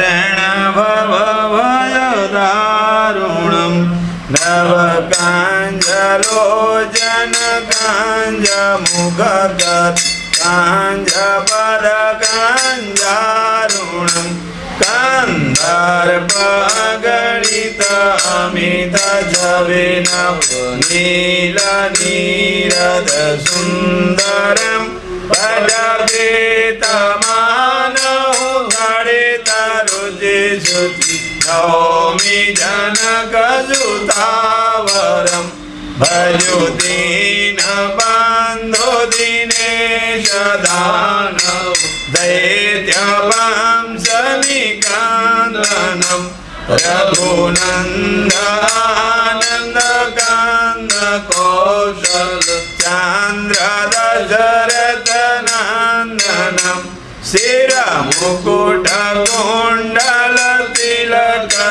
रणभवभवयदारुणं दव गाञ्ज रो जनकाञ्जमुग काञ्ज परगञ्जणम् कन्धर्पगणितमितवे नीर निरद श्रुति नौमि जनकसुतावरं भजुदीनबन्धो दिनेश दानव दैत्यवंशनिकान्दनं रघुनन्दानन्दकान्द कौशल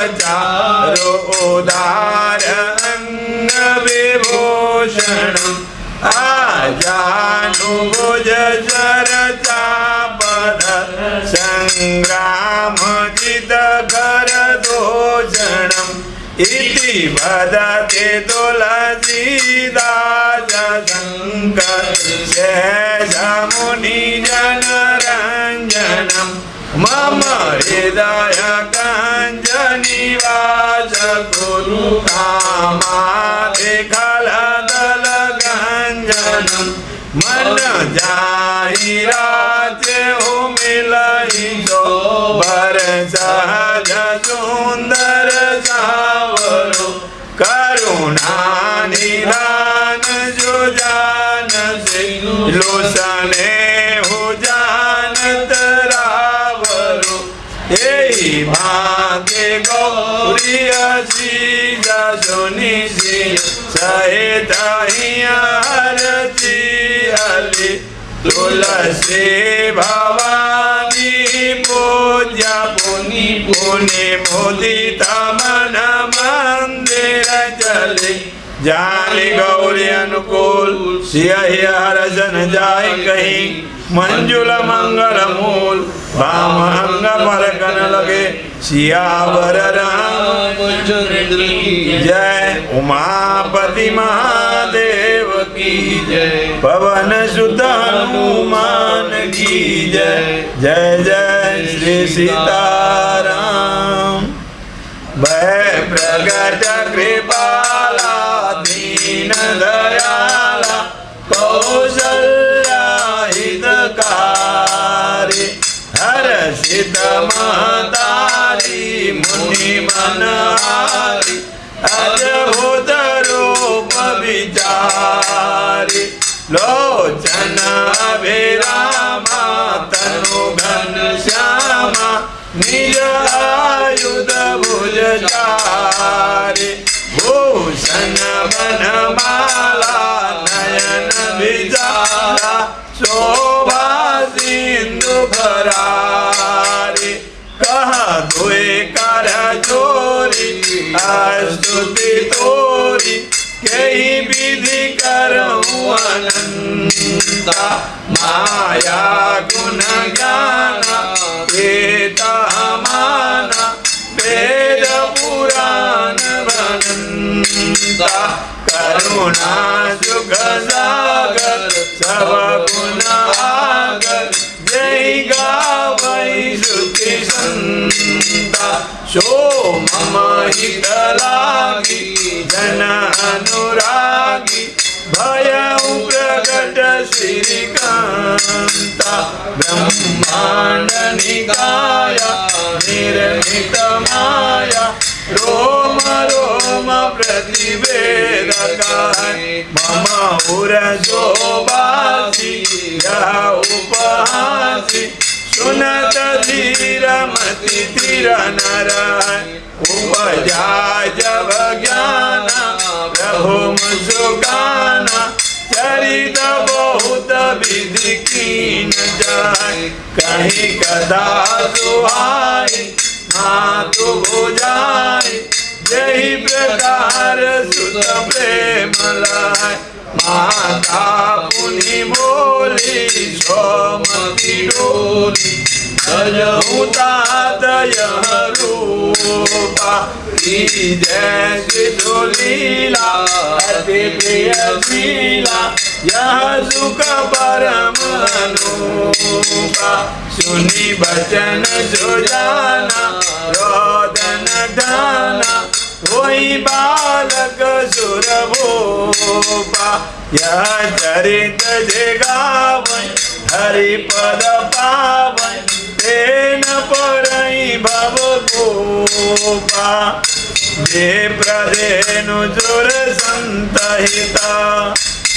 रो दारविभूषणम् आजानो जरदापद सङ्गामोचितभरदोषणम् इति वदति तुलसीदा च मम हृदय काञ्जनिवास कुरु कामादिखलदलगञ्जनं मन जाहिराते हो मिलहि जो बर सहज सुंदर सावरो। करुणा निदान जो जान से। लोसने यही भाग्य गौरी असी जसुनि सहित हरती हली तुलसी भवानी पूज्य पुनि पुनि मुदित मन मंदिर चले जाली गौरी अनुकूल सियहि हरसन जाय कहीं। मंजुल मंगल मूल वाम अंग पर कन लगे। सियावर राम, जय उमापति महादेव की जय। पवन सुत हनुमान की जय। जय जय श्री सीताराम। भय प्रगट दीन दयाला कौशल्या हितकारी हर सिद्ध महतारी मुनि मनहारी अद्भुत रूप विचारी लोचन अभिरामा तनु घन श्यामा निज बनमाला नयन विचारा शोभा सिंधु भरारी कह धोए कर चोरी स्तुति तोरी कई विधि करूँ अनंता माया गुण ज्ञान वेता माना वेद पुराण बनंता करुणा जुग सागर जय गावै श्रुति संता। शो मम हित जन अनुरागी भय प्रगट श्रीकान्ता ब्रह्माण्ड निकाय, निर्मित माया, रोम रोम प्रतिवेदकाय मम उरजोबासि यः उपहासि सुनत धीरमति धीर नराय उपजा जब ज्ञान प्रभु मुसुकाना चरित बहुत विधि जाय कहीं कदा सुहाई मातु बुझाई जही प्रकार सुत प्रेम लाय। माता पुनि बोली सोमति डोली की जय लीला, अति प्रिय शीला। यह सुख परम अनुपा सुनी बचन जो जाना रोदन ढाना वही बालक सुरभोपा, यह चरित जगावन हरि पद पावन, तेन परई भव गोपा जे प्रधेनु जुर संतहिता,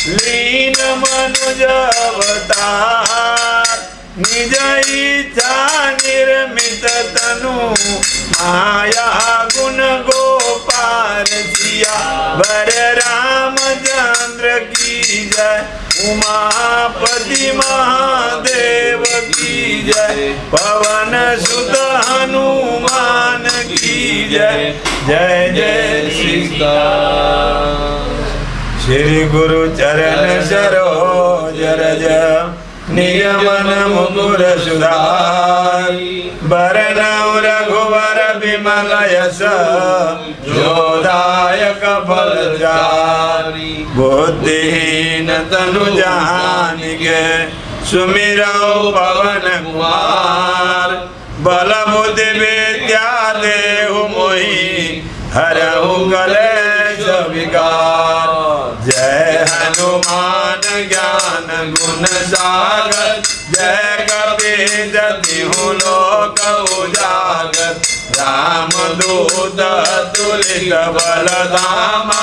लीन मनुज अवतार। निज इच्छा निर्मित तनु माया गुण गोपाल सिया वर रामचंद्र की जय उमापति महादेव की जय। पवन सुत हनुमान की जय। जय जय श्री श्री गुरु चरण सरोज रज। नियमन मुकुर सुधार बरनौ रघुवर विमल यश जोदायक बुद्धिहीन तनु जानिके सुमिरौ पवन कुमार। बल बुद्धि विद्या देहु मोहि, हरहु कलेश जय हनुमान। गुण सागर जय कपि जतिहु लोक उजागर। राम दूत तुलित बल धामा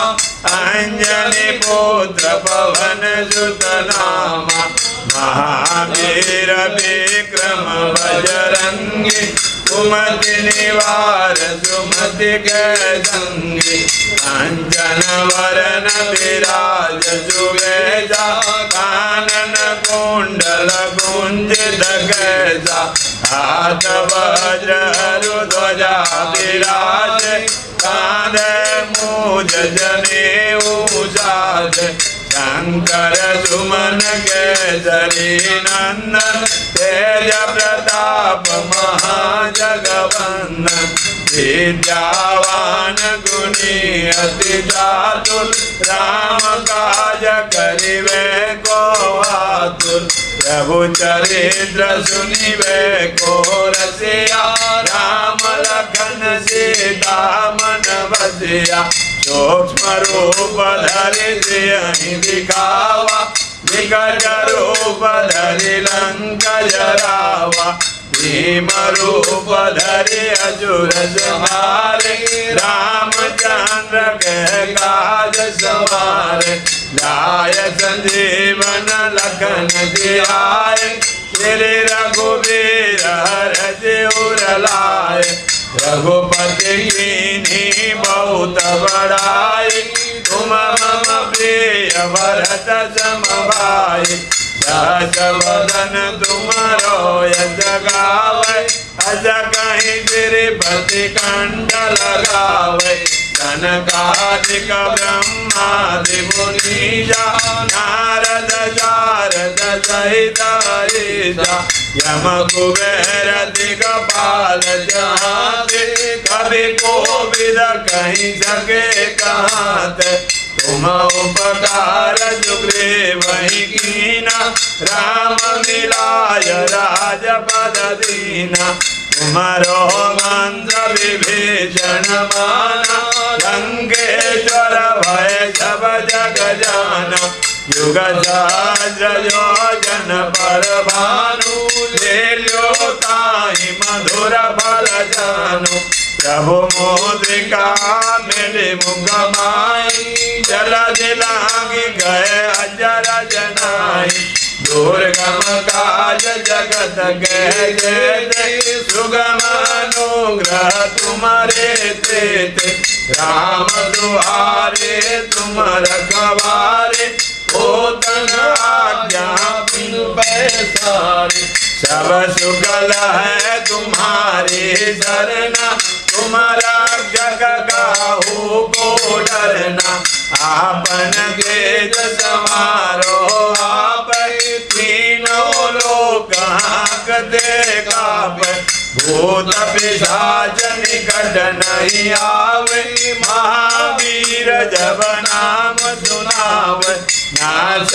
अंजनी पुत्र पवन सुत नामा। महावीर विक्रम बजरंगी सुमति निवार सुमति गङ्गे कञ्चन वरन विराज सुवेजा कानन कुण्डल कुञ्जित गजा हा वज्र ध्वजा विराज कान मूज जने उ शंकर सुमन केसरी नंदन तेज प्रताप महाजगवंदन विद्यावान गुणी अति चातुर राम काज करिवे को आतुर प्रभु चरित्र सुनिवे को रसिया राम लखन सीता मन बसिया सूक्ष्म रूप धरि सिंह दिखावा विकट रूप धरि लंक जरावा भीम रूप धरि असुर संहारे रामचंद्र के काज सवारे लाय संजीवन लखन जियाए श्री रघुवीर हर उर लाए रघुपति की बहुत बड़ाई। तुम मम प्रिय भरत समभाई सहस वदन तुमरो यज अज कहीं गिरिपति कंठ लगावे। जनकादिक ब्रह्मादि मुनीजा नारद, शारद सहित यम कुबेर दिगपाल जहाते कभी कोविद कहीं सके कहाते तुम उपकार सुग्रीव कीना, राम मिलाय राजपद दीना। तुम्हारो मंत्र विभीषण माना लंकेश्वर भय सब जग जाना। युग सहस्र योजन पर भानु ले ताहि मधुर फल जानु प्रभु मोद्रिका मेरे मुख माई जल दिलागी गए अजर जनाई। दुर्गम काज जगत के जय सुगम अनुग्रह तुम्हारे ते राम दुआरे तुम रखवारे। ओ तन आज्ञा बिनु पैसारे। सब सुगल है तुम्हारे डरना तुम्हारा जग गाहू को डरना। आपन भेद समारो आप तीनों लोग हाक दे काप भूत पिशाच निकट नहीं आवे महावीर जब नाम सुनावे। नाश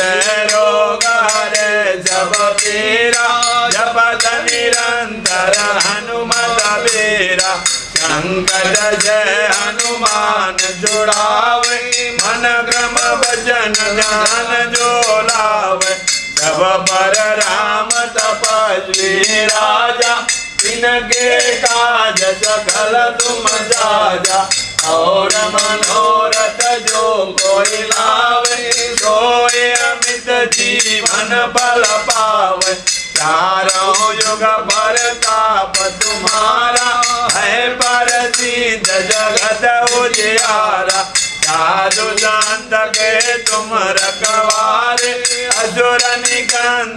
रोग हरे जब पीरा जपत निरंतर हनुमत बेरा संकट जय हनुमान जुड़ावे मन क्रम वचन ज्ञान जो लावे सब पर राम तपस्वी राजा इनके काज सकल तुम जाजा और मनोरथ जो कोई लावे, सोए अमित जीवन बल पावे। चारों युग पर ताप तुम्हारा है पर सिद्ध जगत उजियारा। साधु शांत के तुम रखवारे, असुर दुलारे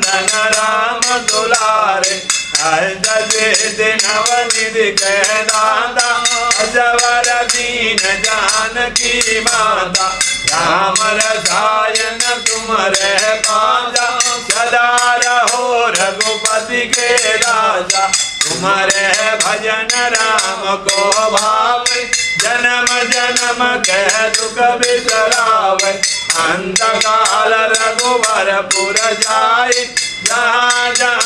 नवनिधि दादा अजवर दीन माता राम रसायन तुम रह पाजा सदा रघुपति के राजा तुम्हारे भजन राम को भाव जन्म जन्म कह दुख बिसराव अंत काल रघुवर पुर जाय जहाँ जन्म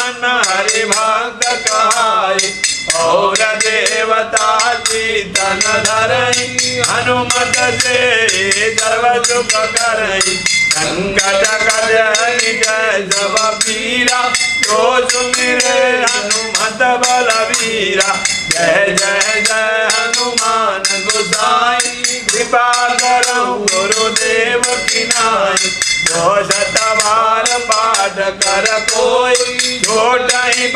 और देवता चीतन धरई हनुमत से सर्व सुख करई संकट कज़न जय सब पीरा तो सुमिरे हनुमत बल वीरा जय जय जय हनुमान गोसाई, कृपा करो गुरुदेव की जो शतवार पाठ कर कोई छोट ही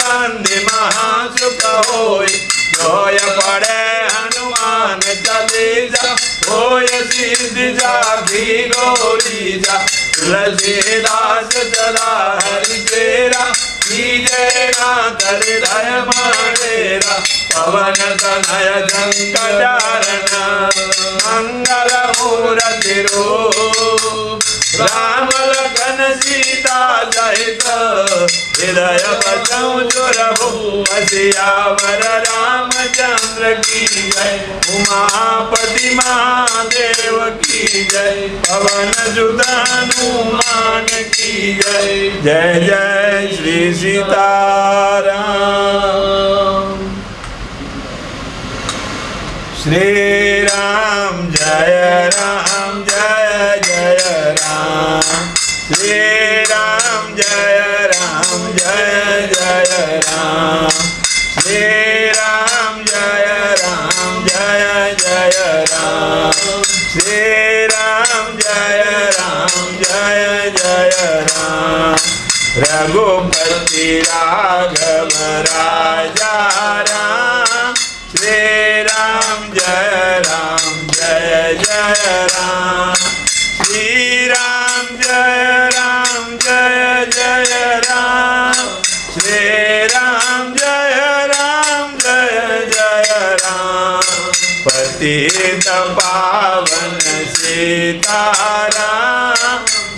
महासुख होई, जोय पड़े हनुमान चालीसा होय सिद्धि जागी गौरी जा, तुलसीदास सदा हरि तेरा जय नाथ हृदय माडेरा पवन तनय संकटारण मंगल मूर्ति रूप राम लखन सीता सहित हृदय बचौ चुरभु सियावर रामचंद्र की जय। उमापति महादेव की जय। पवन सुत हनुमान की जय। जय जय श्री सीताराम। श्री राम, जय Ram. Shri Ram Jaya Ram Jaya Jaya Ram. Shri Ram Jaya Ram Jaya Jaya Ram. Shri Ram Jaya Ram Jaya Jaya Ram. Raghupati Raghav Raja Ram. Shri Ram Jaya Ram Jaya Jaya Ram. Shri Ram Jaya पतित पावन सीताराम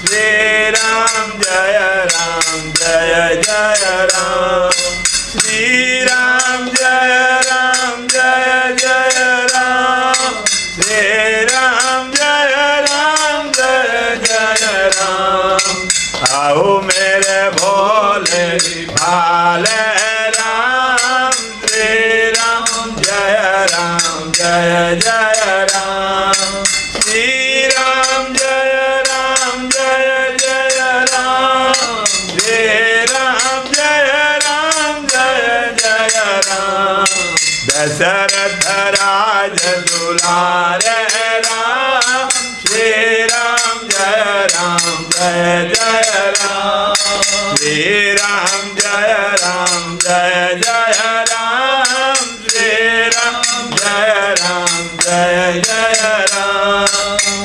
श्री राम जय राम, जय जय राम। श्री राम जय राम, जय जय राम। श्री राम जय राम, जय जय राम। आओ मेरे भोले भाले दशरथ राज दुलारे राम श्री राम जय राम जय जय राम श्री राम जय राम जय जय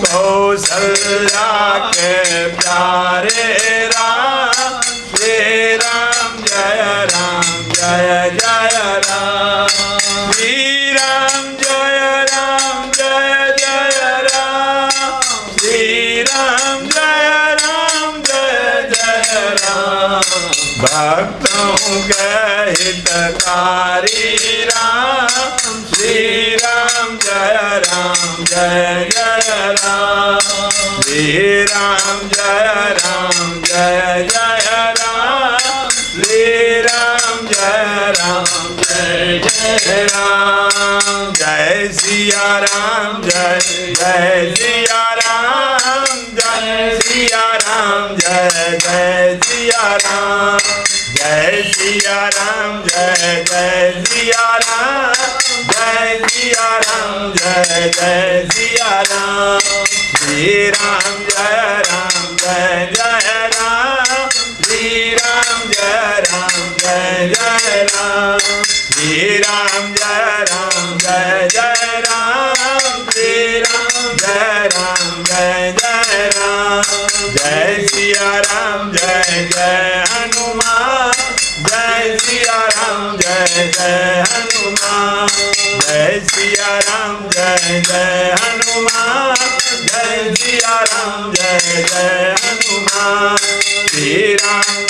कौशल्या के प्यारे राम, श्री राम, जय राम, जय जय राम। श्री राम, जय राम, जय जय राम। श्री राम, जय राम, जय जय राम। भक्तों के हितकारी राम, श्री राम जय राम, जय जय राम। श्री राम, जय राम, जय जय राम। श्री राम, जय राम, जय जय राम। जय सिया राम, जय जय सिया राम। जय सिया राम, जय जय सिया राम। जय सिया राम, जय जय सिया राम। जय सिया राम जय जय सिया राम श्री राम जय राम जय जय सिया राम जय जय हनुमान जय सिया राम जय जय हनुमान। श्री राम